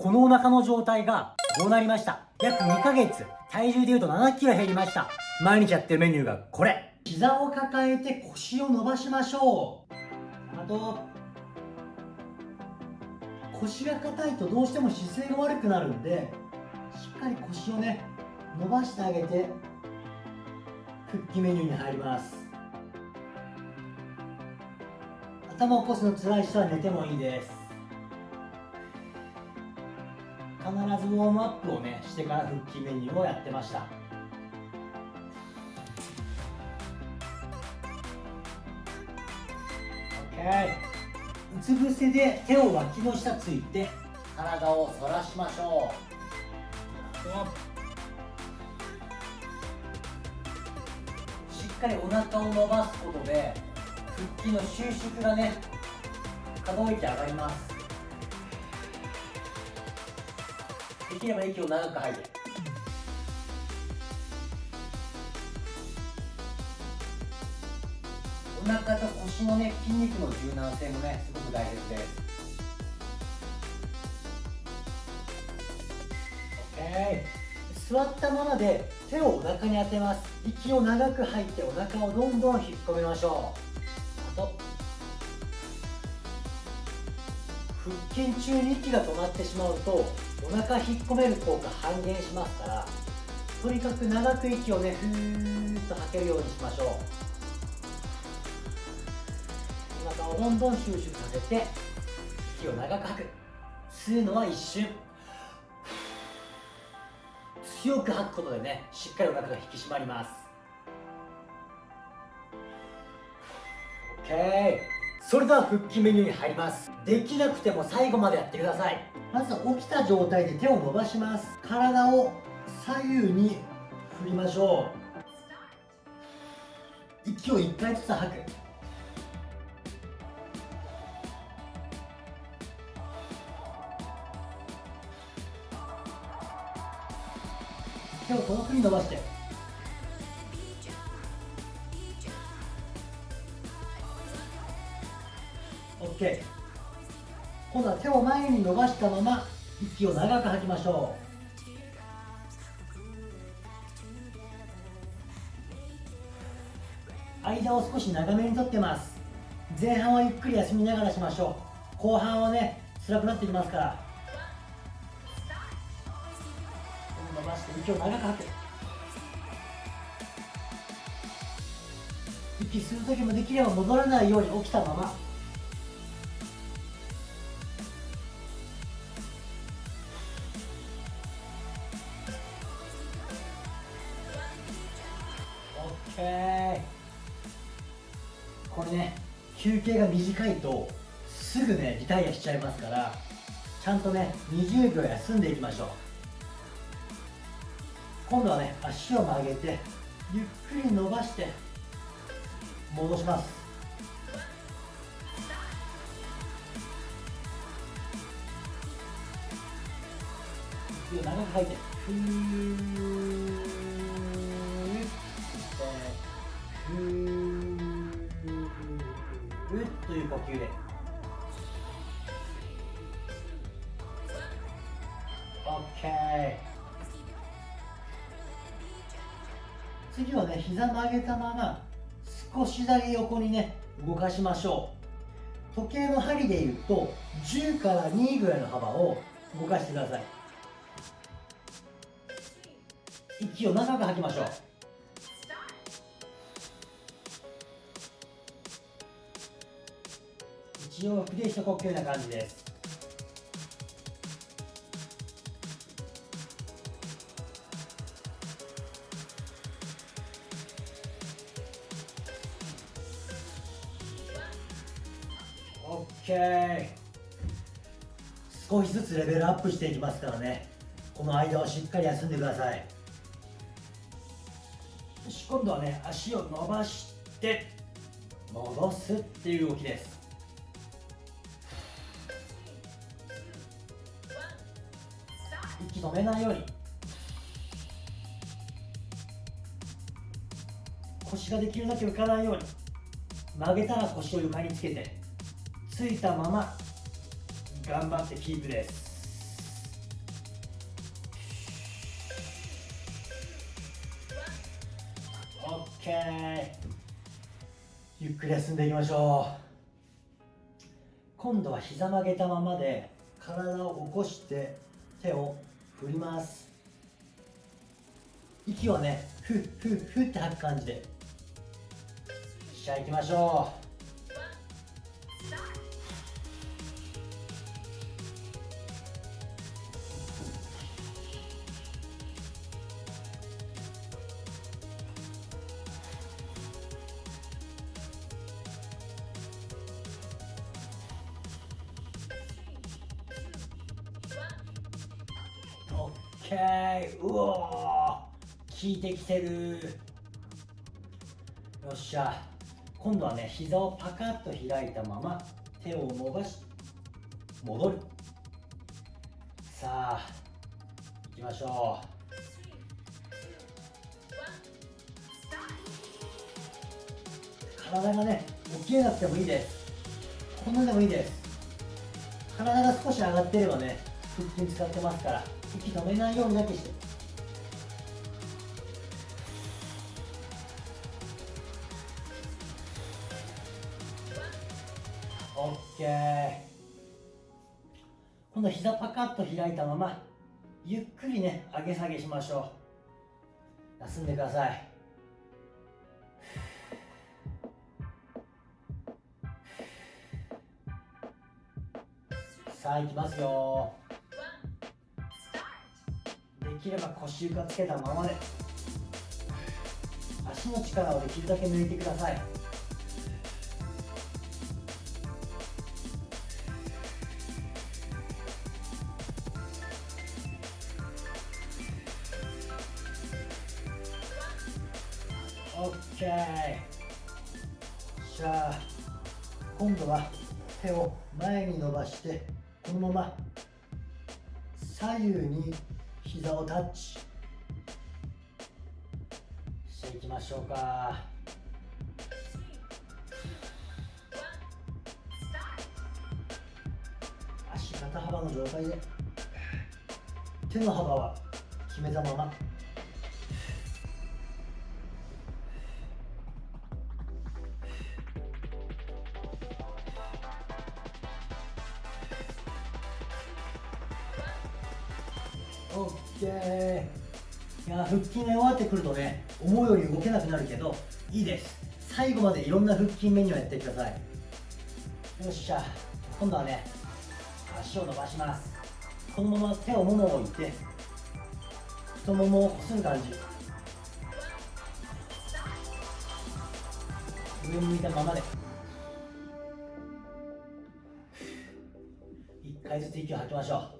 このお腹の状態がこうなりました？約2ヶ月。体重でいうと7キロ減りました。毎日やってるメニューがこれ。膝を抱えて腰を伸ばしましょう。あと腰が硬いとどうしても姿勢が悪くなるんでしっかり腰をね伸ばしてあげて復帰メニューに入ります。頭を起こすの辛い人は寝てもいいです。必ずウォームアップをねしてから復帰メニューをやってました。OK うつ伏せで手を脇の下ついて体を反らしましょう。しっかりお腹を伸ばすことで腹筋の収縮がね可動域上がります。きれば息を長く吐いてお腹と腰のね筋肉の柔軟性もねすごく大切です。OK 座ったままで手をお腹に当てます。息を長く吐いてお腹をどんどん引っ込めましょう。あと。腹筋中に息が止まってしまうとお腹引っ込める効果半減しますからとにかく長く息をねふーっと吐けるようにしましょう。お腹をどんどん収縮させて息を長く吐く。吸うのは一瞬。強く吐くことでねしっかりお腹が引き締まります。OK それでは腹筋メニューに入ります。できなくても最後までやってください。まず起きた状態で手を伸ばします。体を左右に振りましょう。息を1回ずつ吐く。手を遠くに伸ばして。OK 今度は手を前に伸ばしたまま息を長く吐きましょう。間を少し長めにとってます。前半はゆっくり休みながらしましょう。後半はね辛くなってきますから。伸ばして息を長く吐く息吸う時もできれば戻らないように起きたまま。オッケー。これね休憩が短いとすぐねリタイアしちゃいますからちゃんとね20秒休んでいきましょう。今度はね足を曲げてゆっくり伸ばして戻します。息を長く吐いてふー。という呼吸で。OK 次はね膝曲げたまま少しだけ横にね動かしましょう。時計の針でいうと10から2ぐらいの幅を動かしてください。息を長く吐きましょう。一応フレ一呼吸な感じです。オッケー。少しずつレベルアップしていきますからね。この間はしっかり休んでください。よし今度はね足を伸ばして戻すっていう動きです。息止めないように腰ができるだけ浮かないように曲げたら腰を床につけてついたまま頑張ってキープです。オッケー。ゆっくり休んでいきましょう。今度は膝曲げたままで体を起こして手を振ります。息をねふっふっふって吐く感じで。じゃあ行きましょう。OK うお効いてきてる。よっしゃ。今度はね膝をパカッと開いたまま手を伸ばし戻る。さあ行きましょう。体がね起きれなくてもいいです。こんなでもいいです。体が少し上がってればね腹筋使ってますから。息止めないようにだけして OK 今度は膝パカッと開いたままゆっくりね上げ下げしましょう。休んでください。さあいきますよ。きれば腰床つけたままで。足の力をできるだけ抜いてください。オッケー。じゃあ今度は手を前に伸ばしてこのまま左右に膝をタッチ。していきましょうか。足肩幅の状態で。手の幅は決めたまま。オッケー。いや腹筋が弱ってくるとね思うように動けなくなるけどいいです。最後までいろんな腹筋メニューやってください。よっしゃ。今度はね足を伸ばします。このまま手をももを置いて太ももをこする感じ。上向いたままで。1回ずつ息を吐きましょう。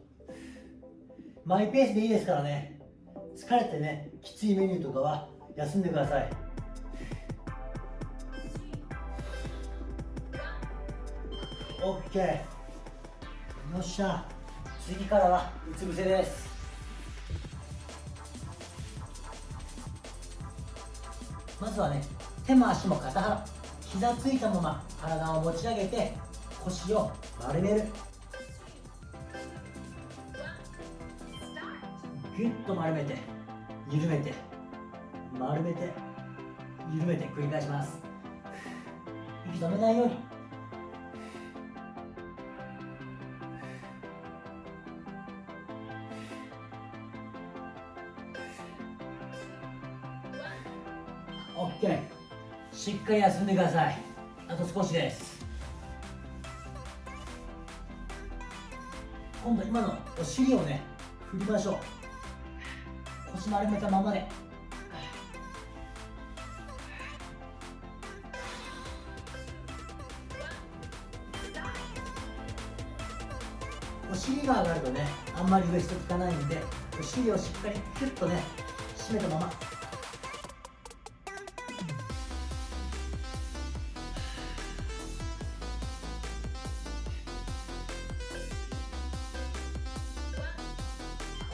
マイペースでいいですからね。疲れてねきついメニューとかは休んでください。オッケー。よっしゃ。次からはうつ伏せです。まずはね手も足も肩幅膝ついたまま体を持ち上げて腰を丸める。ぎゅっと丸めて緩めて丸めて緩めて繰り返します。息止めないように。オッケー。しっかり休んでください。あと少しです。今度今のお尻をね振りましょう。腰丸めたままでお尻が上がるとねあんまりウエスト効かないんでお尻をしっかりキュッとね締めたまま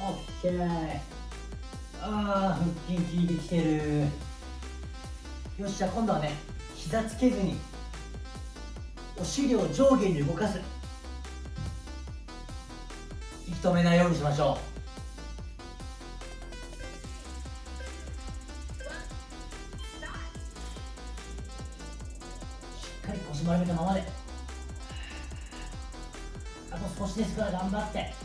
オッケーああ腹筋効いてきてる。よっしゃ今度はね膝つけずにお尻を上下に動かす。息止めないようにしましょう。しっかり腰丸めたままで。あと少しですから頑張って。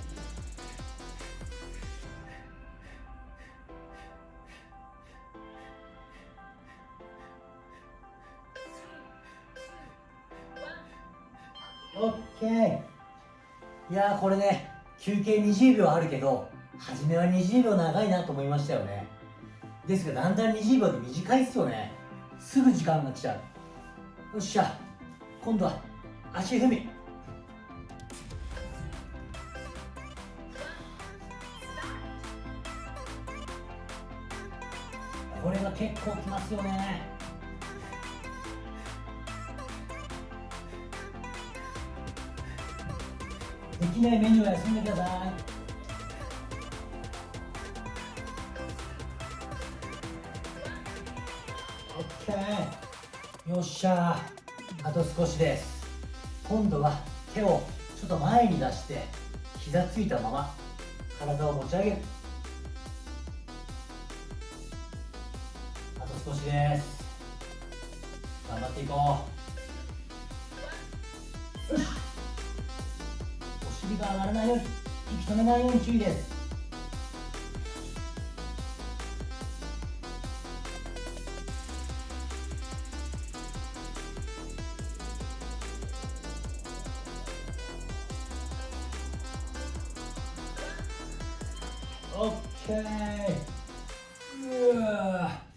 オッケーいやこれね休憩20秒あるけど初めは20秒長いなと思いましたよね。ですがだんだん20秒で短いっすよね。すぐ時間が来ちゃう。よっしゃ。今度は足踏み。これが結構きますよね。きないメニューは休んでください。オッケー。よっしゃあと少しです。今度は手をちょっと前に出して膝ついたまま体を持ち上げる。あと少しです。頑張っていこう。お尻が上がらないように息止めないように注意です。オッケー。うわ。